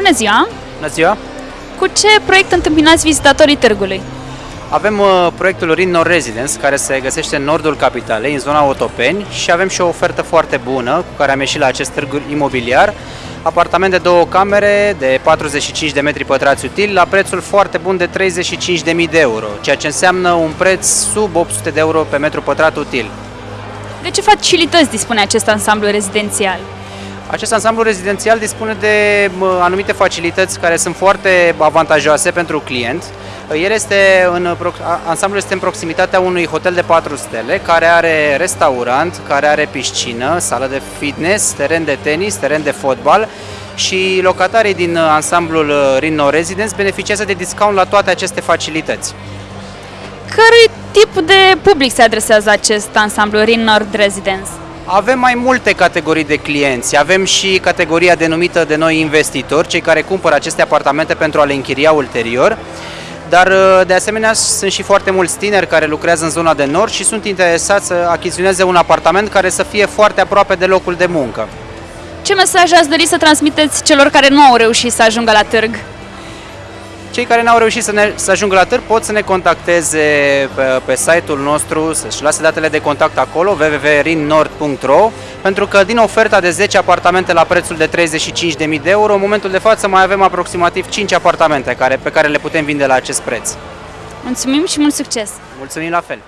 Bună ziua! Bună ziua! Cu ce proiect întâmpinați vizitatorii târgului? Avem uh, proiectul Rin Nord Residence, care se găsește în nordul capitalei, în zona Otopeni și avem și o ofertă foarte bună cu care am ieșit la acest târg imobiliar. Apartament de două camere de 45 de metri pătrați util la prețul foarte bun de 35.000 de euro, ceea ce înseamnă un preț sub 800 de euro pe metru pătrat util. De ce facilități dispune acest ansamblu rezidențial? Acest ansamblu rezidențial dispune de mă, anumite facilități care sunt foarte avantajoase pentru client. El este în, ansamblul este în proximitatea unui hotel de 4 stele care are restaurant, care are piscină, sală de fitness, teren de tenis, teren de fotbal și locatarii din ansamblul Rino Residence beneficiază de discount la toate aceste facilități. Cărui tip de public se adresează acest ansamblu Rin Nord Residence? Avem mai multe categorii de clienți. Avem și categoria denumită de noi investitori, cei care cumpără aceste apartamente pentru a le închiria ulterior. Dar, uh, de asemenea, sunt și foarte mulți tineri care lucrează în zona de nord și sunt interesați să achiziționeze un apartament care să fie foarte aproape de locul de muncă. Ce mesaj ați dori să transmiteți celor care nu au reușit să ajungă la târg? Cei care n-au reușit să, ne, să ajungă la târg pot să ne contacteze pe, pe site-ul nostru, să-și lase datele de contact acolo, www.rinnord.ro pentru că din oferta de 10 apartamente la prețul de 35.000 de euro, în momentul de față mai avem aproximativ 5 apartamente care, pe care le putem vinde la acest preț. Mulțumim și mult succes! Mulțumim la fel!